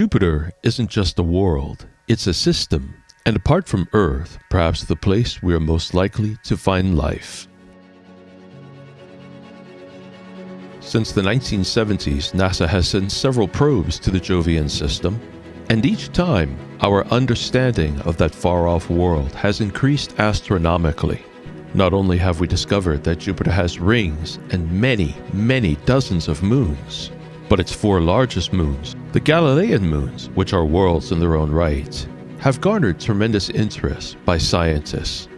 Jupiter isn't just a world, it's a system, and apart from Earth, perhaps the place we are most likely to find life. Since the 1970s, NASA has sent several probes to the Jovian system, and each time, our understanding of that far off world has increased astronomically. Not only have we discovered that Jupiter has rings and many, many dozens of moons, but its four largest moons, the Galilean moons, which are worlds in their own right, have garnered tremendous interest by scientists.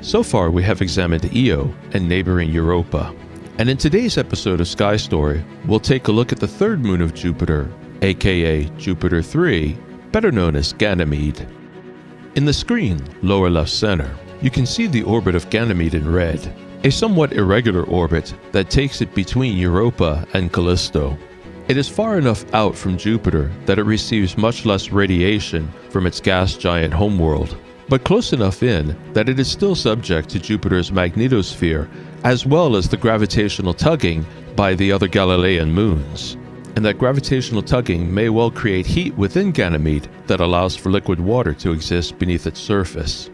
So far, we have examined Io and neighboring Europa. And in today's episode of Sky Story, we'll take a look at the third moon of Jupiter, aka Jupiter 3, better known as Ganymede. In the screen, lower left center, you can see the orbit of Ganymede in red, a somewhat irregular orbit that takes it between Europa and Callisto. It is far enough out from Jupiter that it receives much less radiation from its gas giant homeworld, but close enough in that it is still subject to Jupiter's magnetosphere as well as the gravitational tugging by the other Galilean moons and that gravitational tugging may well create heat within Ganymede that allows for liquid water to exist beneath its surface.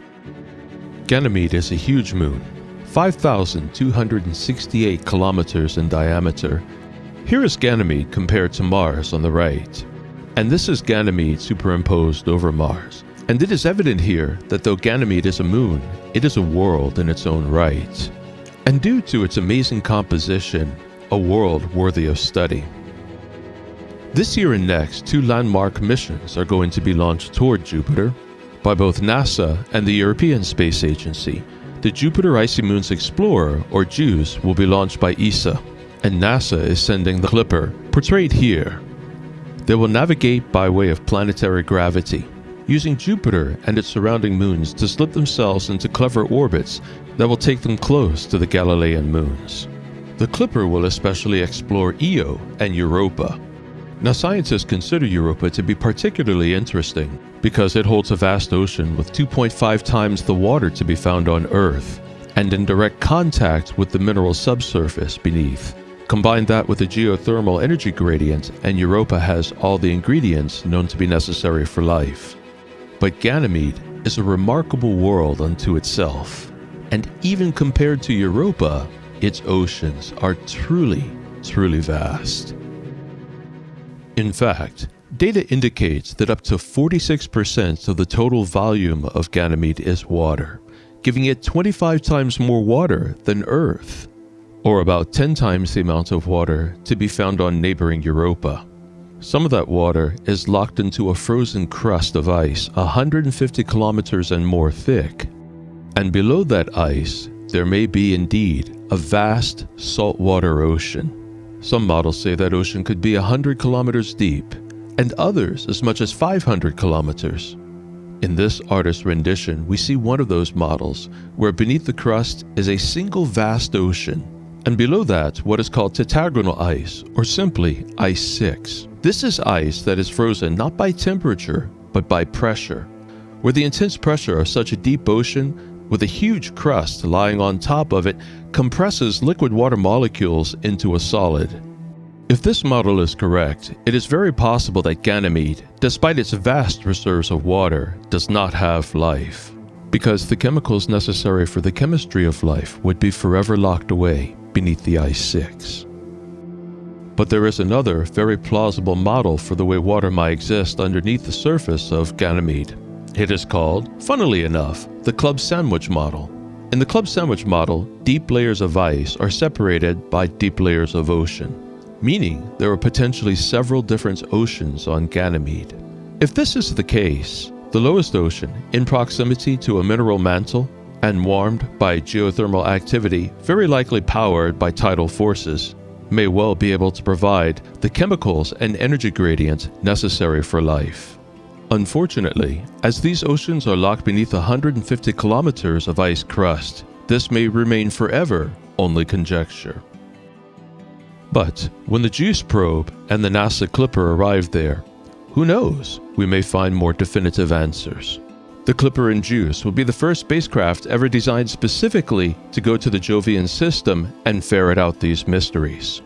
Ganymede is a huge moon, 5,268 kilometers in diameter. Here is Ganymede compared to Mars on the right, and this is Ganymede superimposed over Mars. And it is evident here that though Ganymede is a moon, it is a world in its own right. And due to its amazing composition, a world worthy of study. This year and next, two landmark missions are going to be launched toward Jupiter by both NASA and the European Space Agency. The Jupiter Icy Moons Explorer, or JUICE, will be launched by ESA, and NASA is sending the Clipper, portrayed here. They will navigate by way of planetary gravity, using Jupiter and its surrounding moons to slip themselves into clever orbits that will take them close to the Galilean moons. The Clipper will especially explore Io and Europa, now, scientists consider Europa to be particularly interesting because it holds a vast ocean with 2.5 times the water to be found on Earth and in direct contact with the mineral subsurface beneath. Combine that with a geothermal energy gradient, and Europa has all the ingredients known to be necessary for life. But Ganymede is a remarkable world unto itself, and even compared to Europa, its oceans are truly, truly vast. In fact, data indicates that up to 46% of the total volume of Ganymede is water, giving it 25 times more water than Earth, or about 10 times the amount of water to be found on neighboring Europa. Some of that water is locked into a frozen crust of ice 150 kilometers and more thick. And below that ice, there may be indeed a vast saltwater ocean. Some models say that ocean could be 100 kilometers deep, and others as much as 500 kilometers. In this artist's rendition, we see one of those models, where beneath the crust is a single vast ocean, and below that, what is called tetragonal ice, or simply ice 6. This is ice that is frozen not by temperature, but by pressure. Where the intense pressure of such a deep ocean with a huge crust lying on top of it compresses liquid water molecules into a solid. If this model is correct, it is very possible that Ganymede, despite its vast reserves of water, does not have life, because the chemicals necessary for the chemistry of life would be forever locked away beneath the ice 6. But there is another, very plausible model for the way water might exist underneath the surface of Ganymede. It is called, funnily enough, the club sandwich model. In the club sandwich model, deep layers of ice are separated by deep layers of ocean, meaning there are potentially several different oceans on Ganymede. If this is the case, the lowest ocean, in proximity to a mineral mantle and warmed by geothermal activity, very likely powered by tidal forces, may well be able to provide the chemicals and energy gradients necessary for life. Unfortunately, as these oceans are locked beneath 150 kilometers of ice crust, this may remain forever only conjecture. But when the JUICE probe and the NASA Clipper arrive there, who knows, we may find more definitive answers. The Clipper and JUICE will be the first spacecraft ever designed specifically to go to the Jovian system and ferret out these mysteries.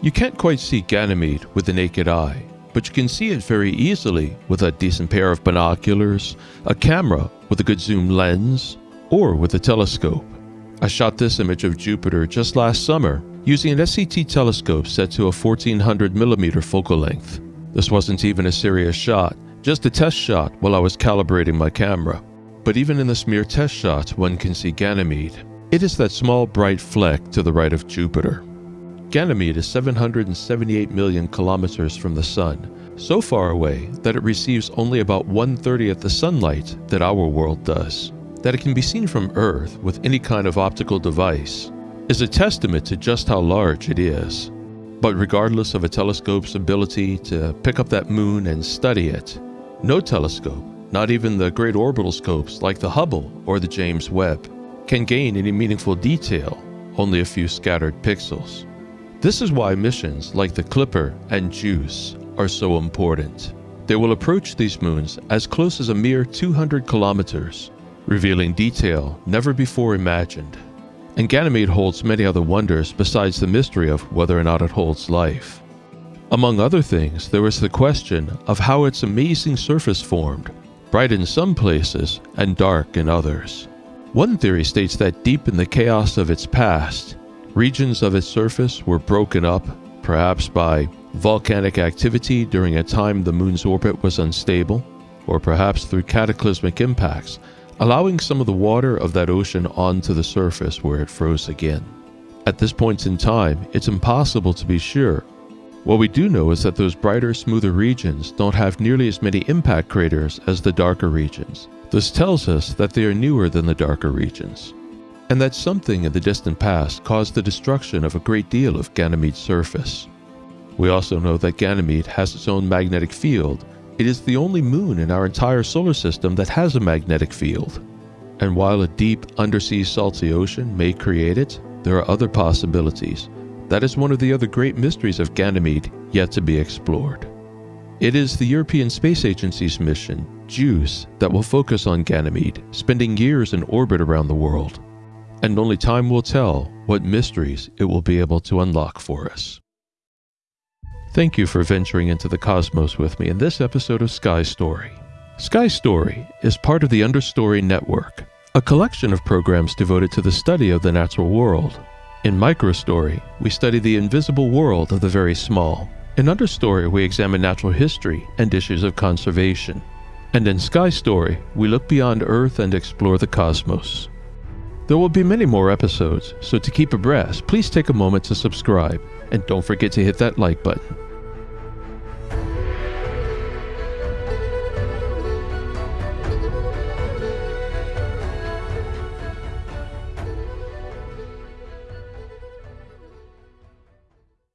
You can't quite see Ganymede with the naked eye, but you can see it very easily with a decent pair of binoculars, a camera with a good zoom lens, or with a telescope. I shot this image of Jupiter just last summer using an SCT telescope set to a 1400mm focal length. This wasn't even a serious shot, just a test shot while I was calibrating my camera. But even in this mere test shot, one can see Ganymede. It is that small bright fleck to the right of Jupiter. Ganymede is 778 million kilometers from the Sun, so far away that it receives only about one thirtieth the sunlight that our world does. That it can be seen from Earth with any kind of optical device is a testament to just how large it is. But regardless of a telescope's ability to pick up that moon and study it, no telescope, not even the great orbital scopes like the Hubble or the James Webb, can gain any meaningful detail, only a few scattered pixels. This is why missions like the Clipper and JUICE are so important. They will approach these moons as close as a mere 200 kilometers, revealing detail never before imagined. And Ganymede holds many other wonders besides the mystery of whether or not it holds life. Among other things, there is the question of how its amazing surface formed, bright in some places and dark in others. One theory states that deep in the chaos of its past, Regions of its surface were broken up, perhaps by volcanic activity during a time the moon's orbit was unstable, or perhaps through cataclysmic impacts, allowing some of the water of that ocean onto the surface where it froze again. At this point in time, it's impossible to be sure. What we do know is that those brighter, smoother regions don't have nearly as many impact craters as the darker regions. This tells us that they are newer than the darker regions and that something in the distant past caused the destruction of a great deal of Ganymede's surface. We also know that Ganymede has its own magnetic field. It is the only moon in our entire solar system that has a magnetic field. And while a deep undersea salty ocean may create it, there are other possibilities. That is one of the other great mysteries of Ganymede yet to be explored. It is the European Space Agency's mission, JUICE, that will focus on Ganymede, spending years in orbit around the world and only time will tell what mysteries it will be able to unlock for us. Thank you for venturing into the cosmos with me in this episode of Sky Story. Sky Story is part of the Understory Network, a collection of programs devoted to the study of the natural world. In Microstory, we study the invisible world of the very small. In Understory, we examine natural history and issues of conservation. And in Sky Story, we look beyond Earth and explore the cosmos. There will be many more episodes, so to keep abreast, please take a moment to subscribe and don't forget to hit that like button.